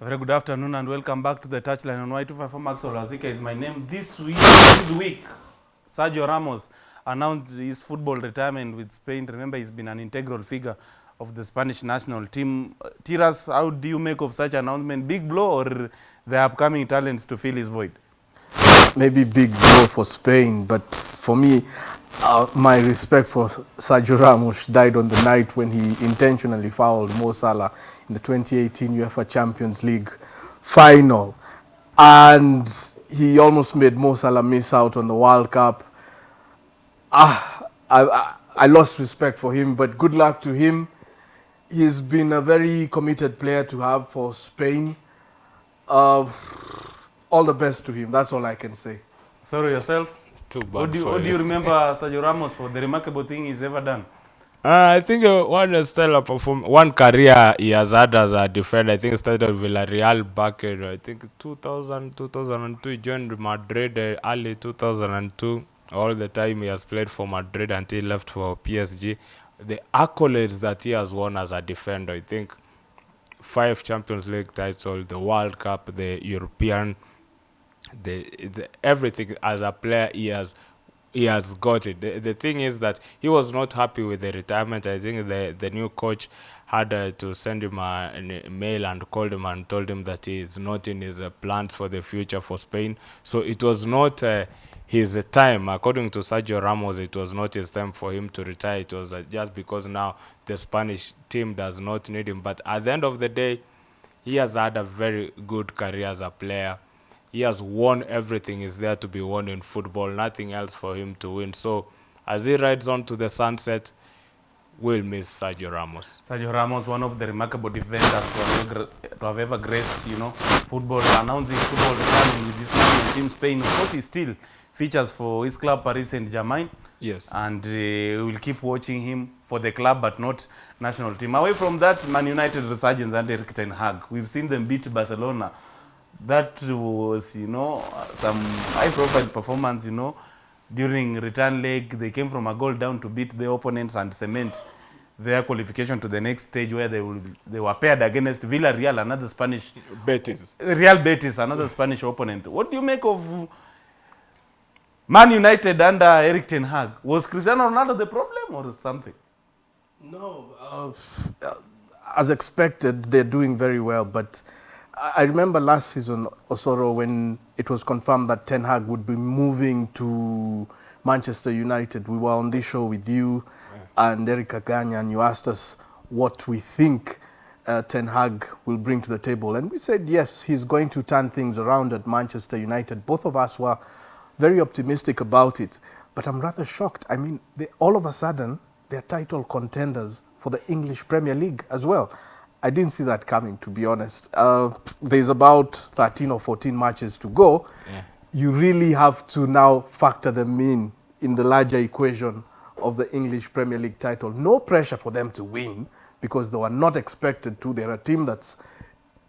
very good afternoon and welcome back to the touchline on Y254 Maxwell Wasike is my name. This week, this week, Sergio Ramos announced his football retirement with Spain. Remember, he's been an integral figure of the Spanish national team. Tiras, how do you make of such announcement? Big blow or the upcoming talents to fill his void? Maybe big blow for Spain, but for me, uh, my respect for Sergio Ramos died on the night when he intentionally fouled Mo Salah in the 2018 UEFA Champions League final. And he almost made Mo Salah miss out on the World Cup. Ah, I, I, I lost respect for him, but good luck to him. He's been a very committed player to have for Spain. Uh, all the best to him. That's all I can say. Sorry yourself. Too bad What do, you, for what do you remember Sergio Ramos for the remarkable thing he's ever done? Uh, I think uh, one stellar perform one career he has had as a defender. I think it started with Villarreal back in I think 2000 2002. He joined Madrid uh, early 2002. All the time he has played for Madrid until he left for PSG. The accolades that he has won as a defender, I think five Champions League titles, the World Cup, the European, the it's everything as a player he has he has got it. The, the thing is that he was not happy with the retirement. I think the the new coach had uh, to send him a, mail and called him and told him that he is not in his uh, plans for the future for Spain. So it was not uh, his time. According to Sergio Ramos, it was not his time for him to retire. It was uh, just because now the Spanish team does not need him. But at the end of the day, he has had a very good career as a player. He has won everything is there to be won in football, nothing else for him to win. So as he rides on to the sunset, we'll miss Sergio Ramos. Sergio Ramos, one of the remarkable defenders to have, to have ever graced, you know, football, announcing football returning with this national team, Spain. Of course, he still features for his club, Paris Saint-Germain. Yes. And uh, we will keep watching him for the club, but not national team. Away from that, Man United resurgence under Erik ten Hag. We've seen them beat Barcelona. That was, you know, some high-profile performance, you know, during return leg. They came from a goal down to beat the opponents and cement their qualification to the next stage where they will they were paired against Villarreal, another Spanish Betis. Real Betis, another Spanish opponent. What do you make of Man United under Erik ten Hag? Was Cristiano Ronaldo the problem or something? No, uh, as expected, they're doing very well. But I remember last season, Osoro, when it was confirmed that Ten Hag would be moving to Manchester United. We were on this show with you and Eric Aganya, and you asked us what we think uh, Ten Hag will bring to the table. And we said, yes, he's going to turn things around at Manchester United. Both of us were very optimistic about it. But I'm rather shocked. I mean, they, all of a sudden, they're title contenders for the English Premier League as well. I didn't see that coming, to be honest. Uh, there's about 13 or 14 matches to go. Yeah. You really have to now factor them in in the larger equation of the English Premier League title. No pressure for them to win because they were not expected to. They're a team that's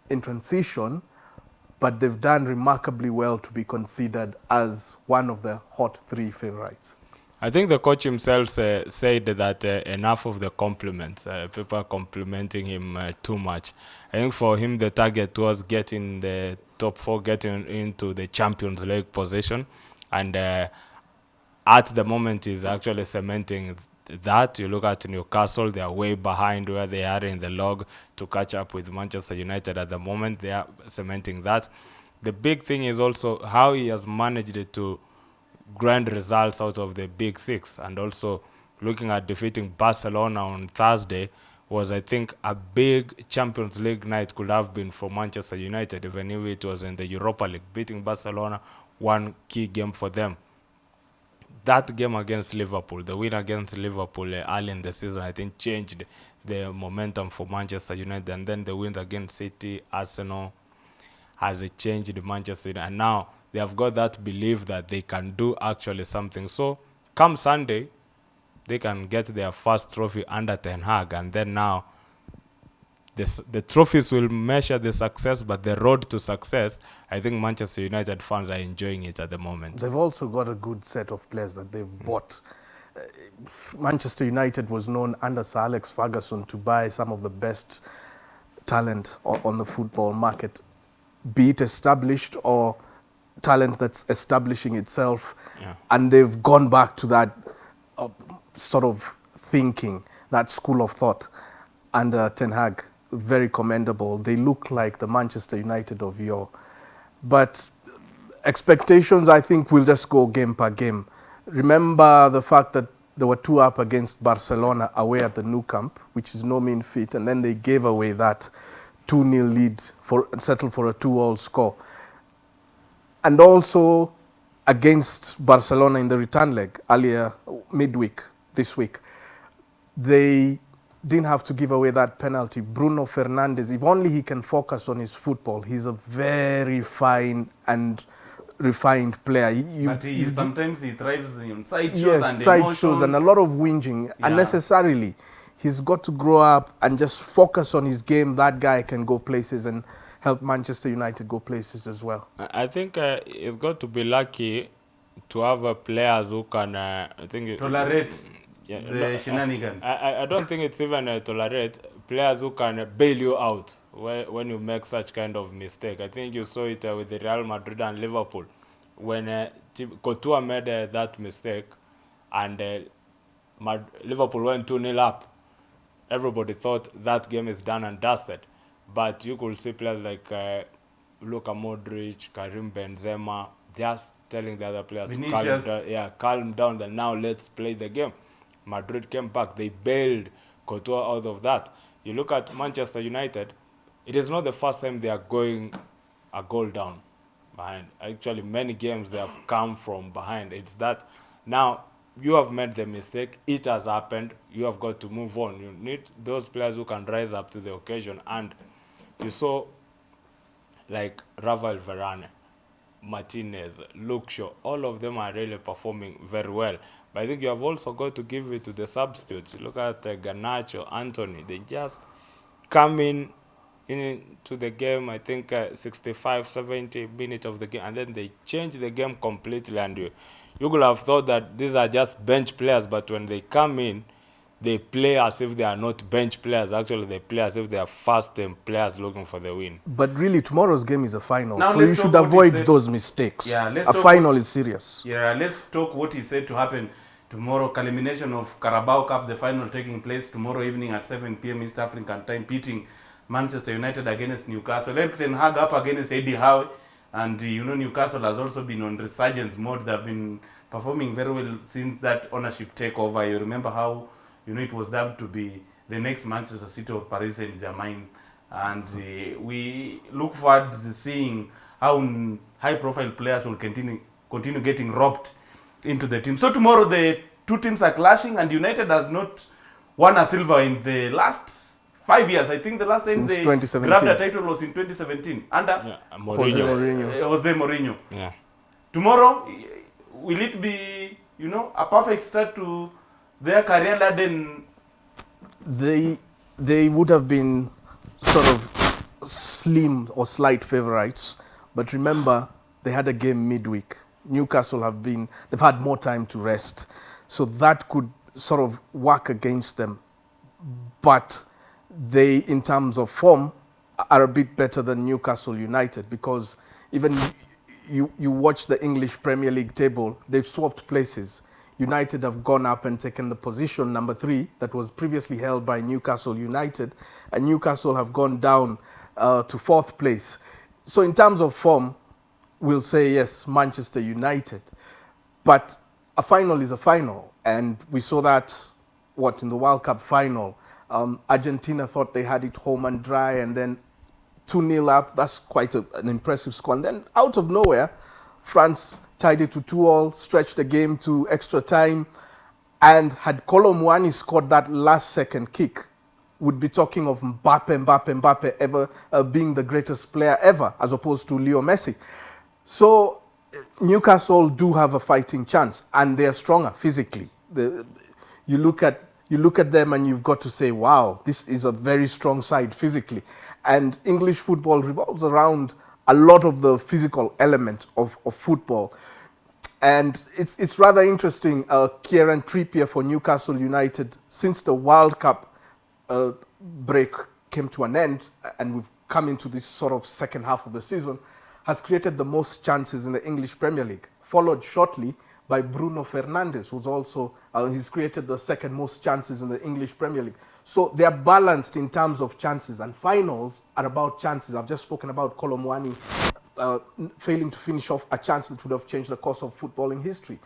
in transition, but they've done remarkably well to be considered as one of the hot three favorites. I think the coach himself uh, said that uh, enough of the compliments, uh, people complimenting him uh, too much. I think for him the target was getting the top four, getting into the Champions League position, and uh, at the moment he's actually cementing that. You look at Newcastle, they are way behind where they are in the log to catch up with Manchester United at the moment. They are cementing that. The big thing is also how he has managed to grand results out of the big six. And also looking at defeating Barcelona on Thursday was I think a big Champions League night could have been for Manchester United even if it was in the Europa League beating Barcelona one key game for them. That game against Liverpool the win against Liverpool early in the season I think changed the momentum for Manchester United. And then the wins against City Arsenal has changed Manchester United. And now they have got that belief that they can do actually something. So come Sunday, they can get their first trophy under Ten Hag, and then now this, the trophies will measure the success, but the road to success, I think Manchester United fans are enjoying it at the moment. They've also got a good set of players that they've bought. Uh, Manchester United was known under Sir Alex Ferguson to buy some of the best talent on, on the football market, be it established or talent that's establishing itself. Yeah. And they've gone back to that uh, sort of thinking, that school of thought under Ten Hag. Very commendable. They look like the Manchester United of yore. But expectations, I think, will just go game per game. Remember the fact that they were two up against Barcelona away at the Nou Camp, which is no mean feat, and then they gave away that 2-0 lead for settled for a 2-all score. And also against Barcelona in the return leg earlier midweek this week, they didn't have to give away that penalty. Bruno Fernandes, if only he can focus on his football, he's a very fine and refined player. You- but he, you- sometimes he thrives in side shows yes, and side emotions. shows and a lot of whinging unnecessarily. He's got to grow up and just focus on his game. That guy can go places and help Manchester United go places as well. I I think uh, he's got to be lucky to have uh, players who can. Uh, I think tolerate Yeah, the no, shenanigans. I, I, I don't think it's even uh, tolerate players who can bail you out when, when you make such kind of mistake. I think you saw it uh, with the Real Madrid and Liverpool when uh, Courtois made uh, that mistake and uh, Mad- Liverpool went 2 0 up. Everybody thought that game is done and dusted. But you could see players like uh, Luka Modric, Karim Benzema, just telling the other players to calm down. Yeah, calm down. Then now let's play the game. Madrid came back. They bailed Courtois out of that. You look at Manchester United. It is not the first time they are going a goal down behind. Actually, many games they have come from behind. It's that now you have made the mistake. It has happened. You have got to move on. You need those players who can rise up to the occasion. And you saw like Rafael Varane, Martinez, Luke Shaw, all of them are really performing very well. But I think you have also got to give it to the substitutes. Look at uh, Garnacho, Antony. They just come in into the game, I think uh, 65, 70 minutes of the game, and then they change the game completely. And you, you could have thought that these are just bench players, but when they come in, they play as if they are not bench players. Actually, they play as if they are first team players looking for the win. But really, tomorrow's game is a final, Now so you should avoid said. those mistakes. Yeah, let's a final what- is serious. Yeah, let's talk what he said to happen tomorrow. Culmination of Carabao Cup, the final taking place tomorrow evening at 7 p.m. East African time, pitting Manchester United against Newcastle. Erik Ten Hag up against Eddie Howe, and uh, you know Newcastle has also been on resurgence mode. They've been performing very well since that ownership takeover. You remember how you know it was dubbed to be the next Manchester City of Paris Saint Germain, and uh, we look forward to seeing how high-profile players will continue continue getting robbed into the team. So tomorrow the two teams are clashing, and United has not won a silver in the last five years. I think the last time they grabbed a title was in 2017 under Yeah, Mourinho. Jose Mourinho. Uh, Jose Mourinho. Yeah. Tomorrow, will it be you know a perfect start to their career laden? They they would have been sort of slim or slight favorites, but remember they had a game midweek. Newcastle have been they've had more time to rest, so that could sort of work against them. But they, in terms of form, are a bit better than Newcastle United because even you, you watch the English Premier League table, they've swapped places. United have gone up and taken the position number three that was previously held by Newcastle United, and Newcastle have gone down uh, to fourth place. So, in terms of form, we'll say yes, Manchester United. But a final is a final, and we saw that what in the World Cup final. Um, Argentina thought they had it home and dry, and then 2 0 up. That's quite a, an impressive score. And then out of nowhere, France tied it to 2 all, stretched the game to extra time, and had Kolo Muani scored that last second kick, would be talking of Mbappe, Mbappe, Mbappe ever uh, being the greatest player ever, as opposed to Leo Messi. So uh, Newcastle do have a fighting chance, and they are stronger physically. The, you look at you look at them and you've got to say, wow, this is a very strong side physically. And English football revolves around a lot of the physical element of, of football. And it's, it's rather interesting. Uh, Kieran Trippier for Newcastle United, since the World Cup uh, break came to an end and we've come into this sort of second half of the season, has created the most chances in the English Premier League, followed shortly by Bruno Fernandes, who's also, uh, he's created the second most chances in the English Premier League. So they are balanced in terms of chances, and finals are about chances. I've just spoken about Kolo Muani uh, failing to finish off a chance that would have changed the course of footballing history.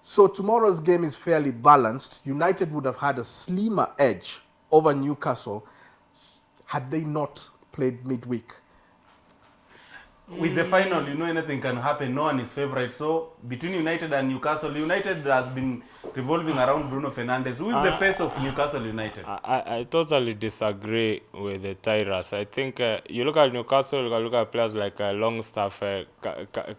So tomorrow's game is fairly balanced. United would have had a slimmer edge over Newcastle had they not played midweek. With the final, you know anything can happen. No one is favorite. So between United and Newcastle, United has been revolving around Bruno Fernandes, who is the face of Newcastle United. I, I I totally disagree with the Tiras. I think uh, you look at Newcastle, you look at players like uh, Longstaff uh,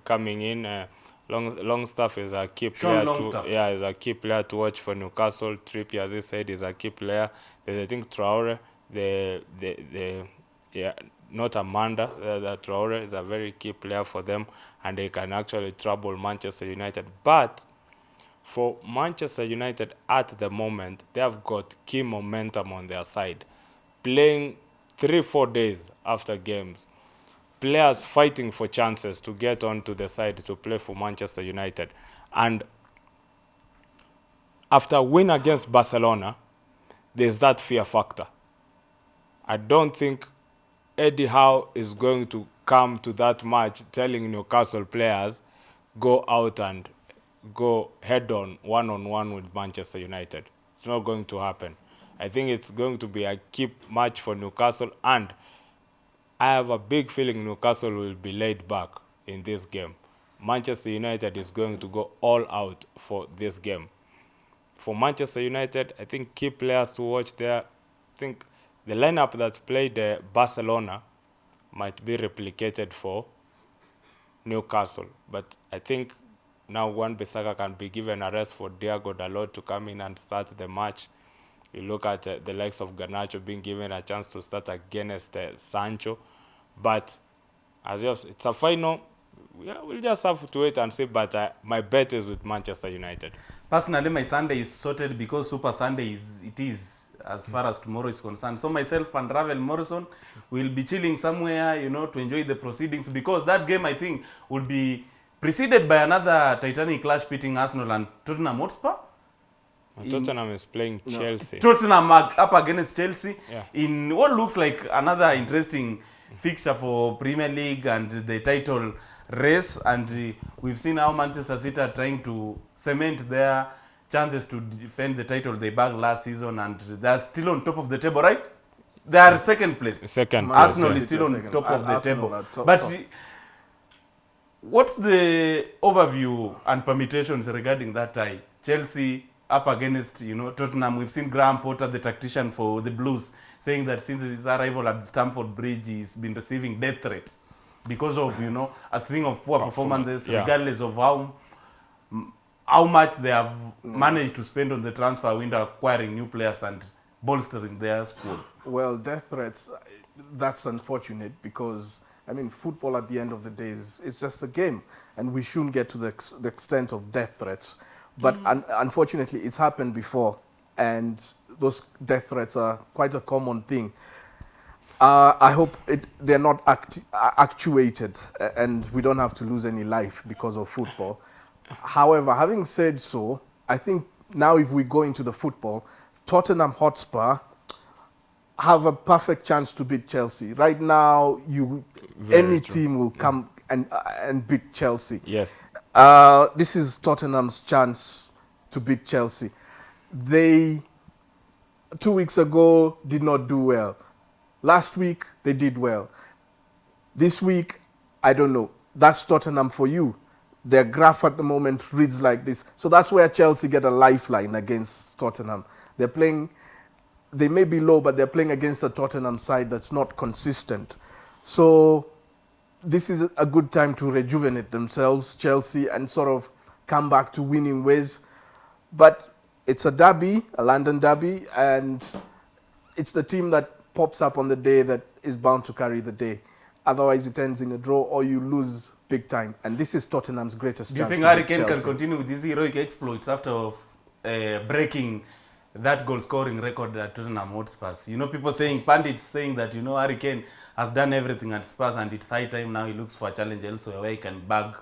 coming in. Uh, Long Longstaff is a key player. To, yeah, is a key player to watch for Newcastle. Trippier, as he said, is a key player. There's I think Traore, the the the yeah, not Amanda. Uh, the Traore is a very key player for them, and they can actually trouble Manchester United. But for Manchester United at the moment, they have got key momentum on their side. Playing three, four days after games, players fighting for chances to get onto the side to play for Manchester United. And after win against Barcelona, there's that fear factor. I don't think Eddie Howe is going to come to that match telling Newcastle players go out and go head on one on one with Manchester United. It's not going to happen. I think it's going to be a key match for Newcastle and I have a big feeling Newcastle will be laid back in this game. Manchester United is going to go all out for this game. For Manchester United, I think key players to watch there. I think the lineup that played uh, Barcelona might be replicated for Newcastle. But I think now Wan-Bissaka can be given a rest for Diego Dalot to come in and start the match. You look at uh, the likes of Garnacho being given a chance to start against uh, Sancho. But as you have, it's a final. Yeah, we'll just have to wait and see. But uh, my bet is with Manchester United. Personally, my Sunday is sorted because Super Sunday is it is as far as tomorrow is concerned. So myself and Ravel Morrison will be chilling somewhere, you know, to enjoy the proceedings because that game I think will be preceded by another Titanic clash between Arsenal and Tottenham Hotspur. And Tottenham is playing Chelsea. Tottenham are up against Chelsea Yeah. in what looks like another interesting fixture for Premier League and the title race. And uh, we've seen how Manchester City are trying to cement their chances to defend the title they bagged last season, and they're still on top of the table, right? They are second place. Second place, Arsenal yeah. is still on Second. top of the Arsenal table. top- but top. what's the overview and permutations regarding that tie? Chelsea up against you know Tottenham. We've seen Graham Potter, the tactician for the Blues, saying that since his arrival at Stamford Bridge, he's been receiving death threats because of you know a string of poor performances, yeah. regardless of how how much they have managed to spend on the transfer window acquiring new players and bolstering their squad. Well, death threats, that's unfortunate because, I mean, football at the end of the day is, is just a game and we shouldn't get to the, ex- the extent of death threats. But un- unfortunately, it's happened before and those death threats are quite a common thing. Uh, I hope it, they're not uh, actuated and we don't have to lose any life because of football. However, having said so, I think now if we go into the football, Tottenham Hotspur have a perfect chance to beat Chelsea. Right now, you Very any true. team will come and uh, and beat Chelsea. Yes. Uh, this is Tottenham's chance to beat Chelsea. They two weeks ago did not do well. Last week they did well. This week, I don't know. That's Tottenham for you. Their graph at the moment reads like this. So that's where Chelsea get a lifeline against Tottenham. They're playing, they may be low, but they're playing against a Tottenham side that's not consistent. So this is a good time to rejuvenate themselves, Chelsea, and sort of come back to winning ways. But it's a derby, a London derby, and it's the team that pops up on the day that is bound to carry the day. Otherwise, it ends in a draw or you lose big time. And this is Tottenham's greatest Do you think to Harry Kane can continue with these heroic exploits after uh, breaking that goal scoring record at Tottenham Hotspurs. You know, people saying, pundits saying that, you know, Harry Kane has done everything at Spurs and it's high time now he looks for a challenge elsewhere where he can bag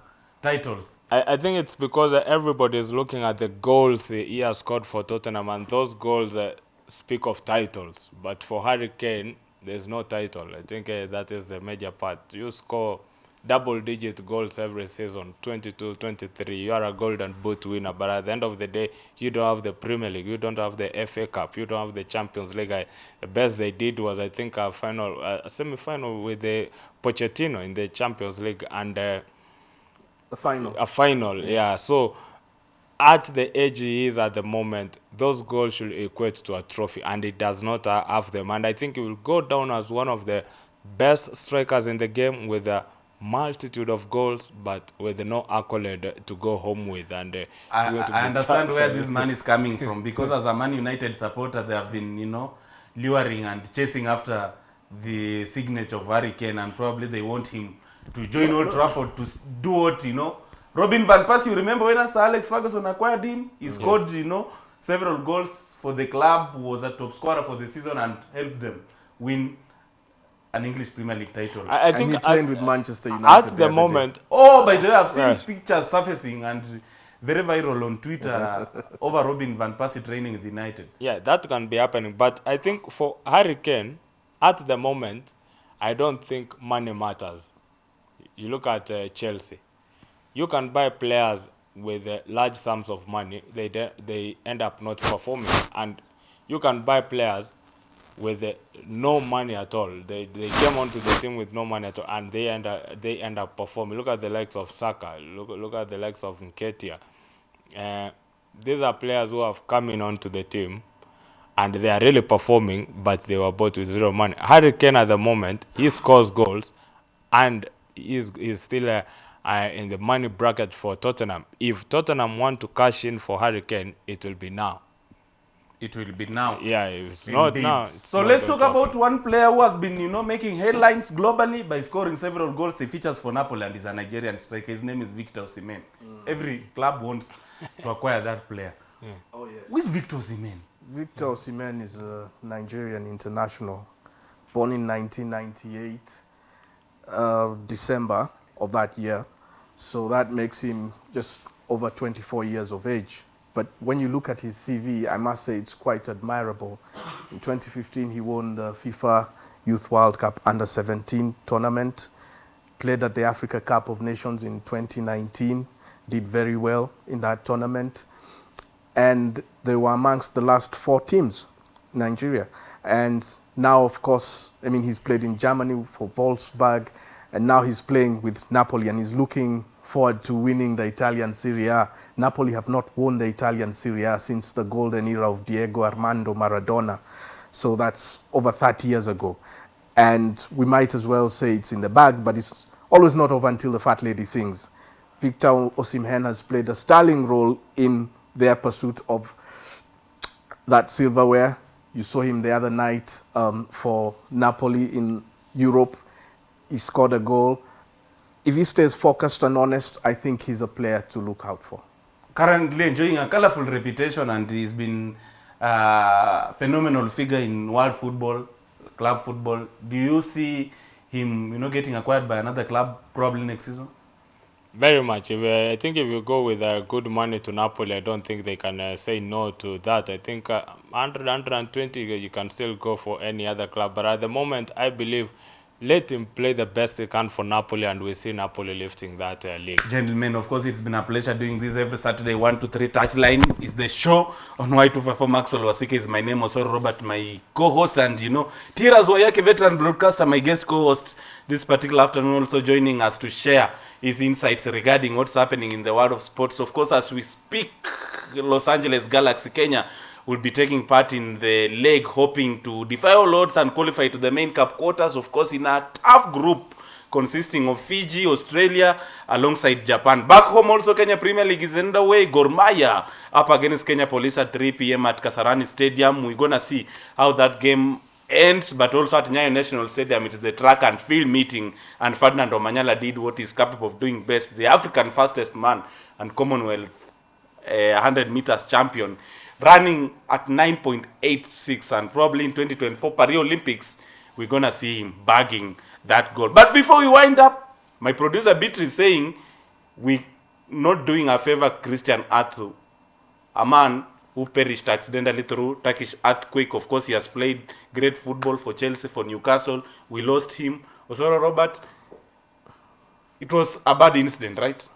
titles. I, I think it's because uh, everybody is looking at the goals he has scored for Tottenham, and those goals uh, speak of titles. But for Harry Kane, there's no title. I think uh, that is the major part. You score double digit goals every season 22, 23. You are a golden boot winner, but at the end of the day, you don't have the Premier League, you don't have the FA Cup, you don't have the Champions League. I, the best they did was, I think, a final, a semi final with the Pochettino in the Champions League. and. Uh, The final. a final yeah. so at the age he is at the moment those goals should equate to a trophy and he does not have them and i think he will go down as one of the best strikers in the game with a multitude of goals but with no accolade to go home with and uh, I, to I understand where this man is coming from because as a Man United supporter, they have been, you know, luring and chasing after the signature of Harry Kane, and probably they want him to join Old Trafford to do what, you know. Robin Van Persie, you remember when Sir Alex Ferguson acquired him? He scored, yes. you know, several goals for the club, was a top scorer for the season, and helped them win an English Premier League title. I, I and think he at, trained with Manchester United. at the the other day. moment Oh, by the way, I've seen Right. pictures surfacing and very viral on Twitter over Robin Van Persie training with United. Yeah, that can be happening. But I think for Harry Kane, at the moment, I don't think money matters. You look at uh, Chelsea. You can buy players with uh, large sums of money. They de- they end up not performing, and you can buy players with no money at all. They they came onto the team with no money at all, and they end up they end up performing. Look at the likes of Saka. Look look at the likes of Nketiah. Uh, these are players who have come in onto the team and they are really performing, but they were bought with zero money. Harry Kane at the moment, he scores goals and he's, he's still uh, uh, in the money bracket for Tottenham. If Tottenham want to cash in for Hurricane, it will be now. It will be now. Yeah, if it's not now. it's so not let's talk to happen. about one player who has been, you know, making headlines globally by scoring several goals. He features for Napoli and is a Nigerian striker. His name is Victor Osimhen. Every club wants to acquire that player. Oh, yes. Who is Victor Osimhen? Victor Osimhen is a Nigerian international, born in 1998, uh, December of that year. So that makes him just over 24 years of age. But when you look at his CV, I must say it's quite admirable. In 2015, he won the FIFA Youth World Cup Under 17 tournament, played at the Africa Cup of Nations in 2019, did very well in that tournament and they were amongst the last four teams in Nigeria. And now, of course, I mean, he's played in Germany for Wolfsburg, and now he's playing with Napoli, and he's looking forward to winning the Italian Serie A. Napoli have not won the Italian Serie A since the golden era of Diego Armando Maradona. So that's over 30 years ago. And we might as well say it's in the bag, but it's always not over until the fat lady sings. Victor Osimhen has played a sterling role in their pursuit of that silverware. You saw him the other night um, for Napoli in Europe. He scored a goal. If he stays focused and honest, I think he's a player to look out for. currently enjoying a colorful reputation and he's been a phenomenal figure in world football, club football. Do you see him, you know, getting acquired by another club probably next season? Very much. If, uh, I think if you go with uh, good money to Napoli, I don't think they can uh, say no to that. I think uh, 100, 120, you can still go for any other club. But at the moment, I believe let him play the best he can for Napoli, and we see Napoli lifting that uh, league. Gentlemen, of course, it's been a pleasure doing this every Saturday, one to 3 touchline is the show on Y254. Maxwell Wasike is my name, also Robert, my co-host, and you know, Tiras Wayake, veteran broadcaster, my guest co-host this particular afternoon, also joining us to share his insights regarding what's happening in the world of sports. Of course, as we speak, Los Angeles Galaxy, Kenya, will be taking part in the leg, hoping to defy all odds and qualify to the main cup quarters. Of course, in a tough group consisting of Fiji, Australia, alongside Japan. Back home, also Kenya Premier League is underway. Gormaya up against Kenya Police at 3 p.m. at Kasarani Stadium. We're gonna see how that game ends, but also at Nyayo National Stadium, it is the track and field meeting, and Ferdinand Omanyala did what he's capable of doing best, the African fastest man and Commonwealth uh, 100 meters champion. Running at 9.86 and probably in 2024 Paris Olympics we're gonna see him bagging that goal. But before we wind up, my producer Beatrice is saying we not doing a favor Christian Atsu, a man who perished accidentally through Turkish earthquake. Of course, he has played great football for Chelsea, for Newcastle. We lost him. Osoro Robert, it was a bad incident, right?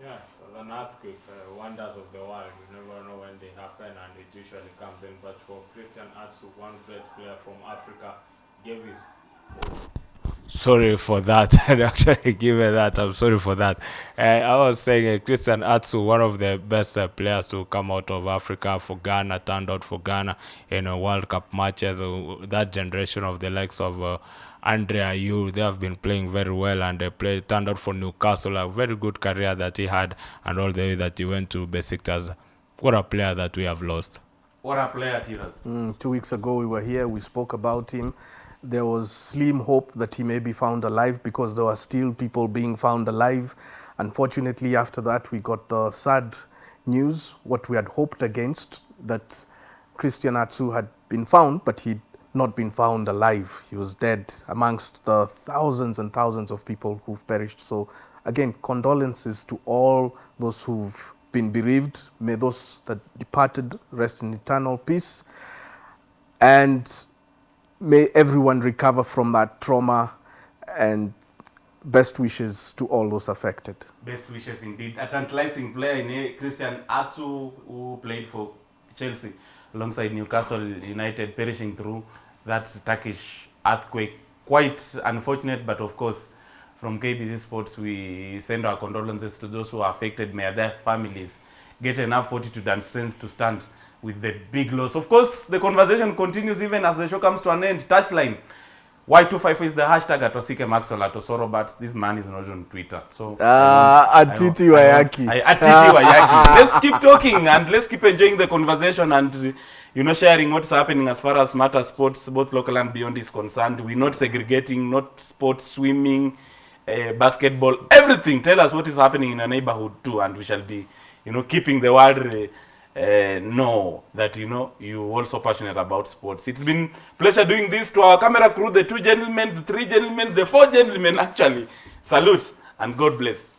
Yeah, it was an earthquake. Uh, wonders of the world. You never know when they happen, and it usually comes in. But for Christian Atsu, one great player from Africa, gave his. Sorry for that. I actually give it that. I'm sorry for that. Uh, I was saying uh, Christian Atsu, one of the best uh, players to come out of Africa for Ghana, turned out for Ghana in uh, World Cup matches. Uh, that generation of the likes of uh, Andre Ayew, they have been playing very well and they play, turned out for Newcastle, a very good career that he had, and all the way that he went to Besiktas. What a player that we have lost. What a player, Tiras. Mm, two weeks ago, we were here, we spoke about him. There was slim hope that he may be found alive because there were still people being found alive. Unfortunately, after that, we got the sad news, what we had hoped against, that Christian Atsu had been found, but he'd not been found alive. He was dead amongst the thousands and thousands of people who've perished. So, again, condolences to all those who've been bereaved. May those that departed rest in eternal peace. And may everyone recover from that trauma and best wishes to all those affected. Best wishes indeed. A tantalizing player Christian Atsu who played for Chelsea alongside Newcastle United, perishing through that Turkish earthquake. Quite unfortunate, but of course, from KBC Sports, we send our condolences to those who are affected. May their families get enough fortitude and strength to stand with the big loss. Of course, the conversation continues even as the show comes to an end. Touchline. Y254 is the hashtag at Osike Maxwell at Osoro, but this man is not on Twitter. So uh, Atiti I Wayaki. I- Atiti Wayaki. Let's keep talking and let's keep enjoying the conversation and you know sharing what's happening as far as matter sports, both local and beyond, is concerned. We're not segregating, not sports, swimming, uh, basketball, everything. Tell us what is happening in a neighborhood too, and we shall be, you know, keeping the world. Uh, uh, know that you know you also passionate about sports. It's been pleasure doing this to our camera crew, the two gentlemen, the three gentlemen, the four gentlemen actually. Salute and God bless.